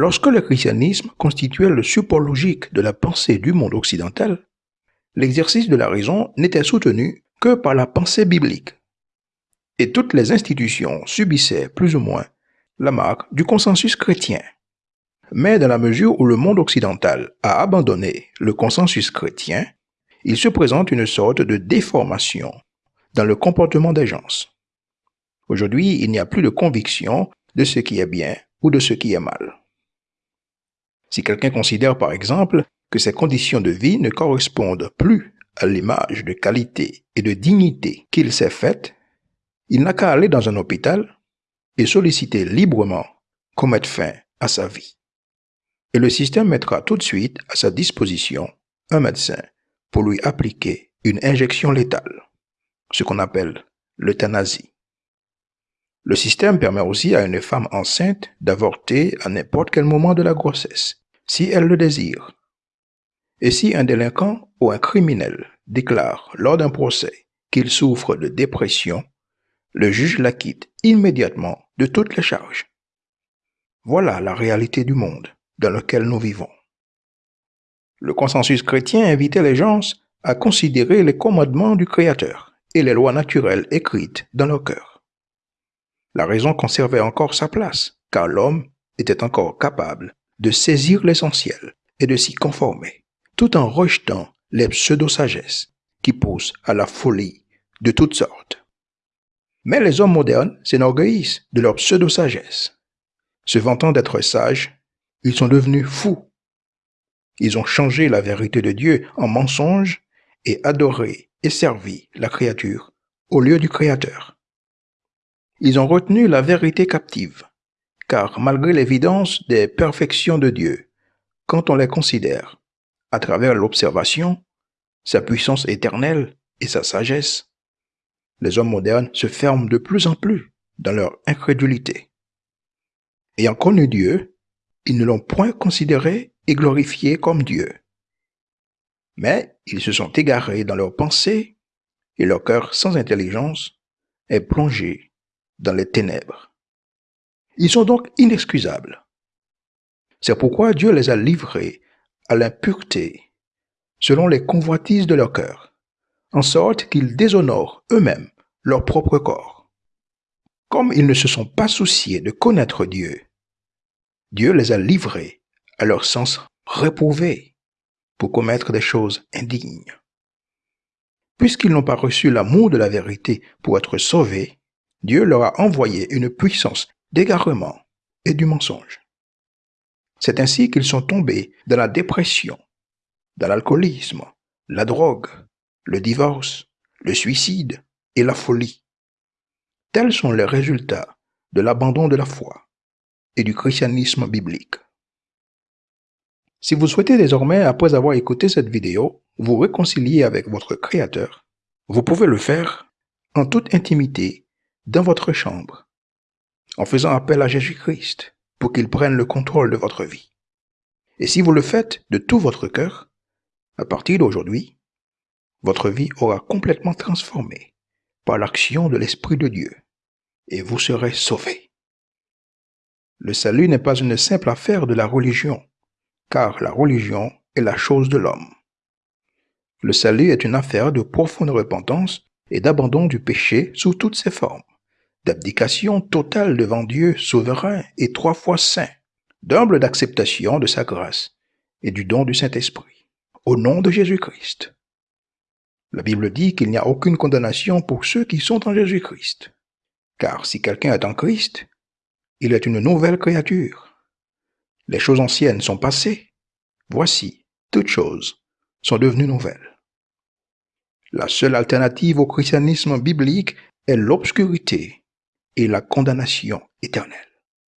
Lorsque le christianisme constituait le support logique de la pensée du monde occidental, l'exercice de la raison n'était soutenu que par la pensée biblique. Et toutes les institutions subissaient plus ou moins la marque du consensus chrétien. Mais dans la mesure où le monde occidental a abandonné le consensus chrétien, il se présente une sorte de déformation dans le comportement des gens. Aujourd'hui, il n'y a plus de conviction de ce qui est bien ou de ce qui est mal. Si quelqu'un considère par exemple que ses conditions de vie ne correspondent plus à l'image de qualité et de dignité qu'il s'est faite, il n'a qu'à aller dans un hôpital et solliciter librement qu'on mette fin à sa vie. Et le système mettra tout de suite à sa disposition un médecin pour lui appliquer une injection létale, ce qu'on appelle l'euthanasie. Le système permet aussi à une femme enceinte d'avorter à n'importe quel moment de la grossesse, si elle le désire. Et si un délinquant ou un criminel déclare lors d'un procès qu'il souffre de dépression, le juge l'acquitte immédiatement de toutes les charges. Voilà la réalité du monde dans lequel nous vivons. Le consensus chrétien invitait les gens à considérer les commandements du Créateur et les lois naturelles écrites dans leur cœur. La raison conservait encore sa place, car l'homme était encore capable de saisir l'essentiel et de s'y conformer, tout en rejetant les pseudo-sagesses qui poussent à la folie de toutes sortes. Mais les hommes modernes s'enorgueillissent de leur pseudo-sagesse. Se vantant d'être sages, ils sont devenus fous ils ont changé la vérité de Dieu en mensonge et adoré et servi la créature au lieu du Créateur. Ils ont retenu la vérité captive, car malgré l'évidence des perfections de Dieu, quand on les considère à travers l'observation, sa puissance éternelle et sa sagesse, les hommes modernes se ferment de plus en plus dans leur incrédulité. Ayant connu Dieu, ils ne l'ont point considéré et glorifié comme Dieu. Mais ils se sont égarés dans leurs pensées et leur cœur sans intelligence est plongé dans les ténèbres. Ils sont donc inexcusables. C'est pourquoi Dieu les a livrés à l'impureté selon les convoitises de leur cœur, en sorte qu'ils déshonorent eux-mêmes leur propre corps. Comme ils ne se sont pas souciés de connaître Dieu, Dieu les a livrés à leur sens réprouvé pour commettre des choses indignes. Puisqu'ils n'ont pas reçu l'amour de la vérité pour être sauvés, Dieu leur a envoyé une puissance d'égarement et du mensonge. C'est ainsi qu'ils sont tombés dans la dépression, dans l'alcoolisme, la drogue, le divorce, le suicide et la folie. Tels sont les résultats de l'abandon de la foi et du christianisme biblique. Si vous souhaitez désormais, après avoir écouté cette vidéo, vous réconcilier avec votre Créateur, vous pouvez le faire en toute intimité dans votre chambre, en faisant appel à Jésus-Christ pour qu'il prenne le contrôle de votre vie. Et si vous le faites de tout votre cœur, à partir d'aujourd'hui, votre vie aura complètement transformé par l'action de l'Esprit de Dieu, et vous serez sauvé. Le salut n'est pas une simple affaire de la religion, car la religion est la chose de l'homme. Le salut est une affaire de profonde repentance et d'abandon du péché sous toutes ses formes, d'abdication totale devant Dieu souverain et trois fois saint, d'humble d'acceptation de sa grâce et du don du Saint-Esprit, au nom de Jésus-Christ. La Bible dit qu'il n'y a aucune condamnation pour ceux qui sont en Jésus-Christ, car si quelqu'un est en Christ, il est une nouvelle créature. Les choses anciennes sont passées. Voici, toutes choses sont devenues nouvelles. La seule alternative au christianisme biblique est l'obscurité et la condamnation éternelle.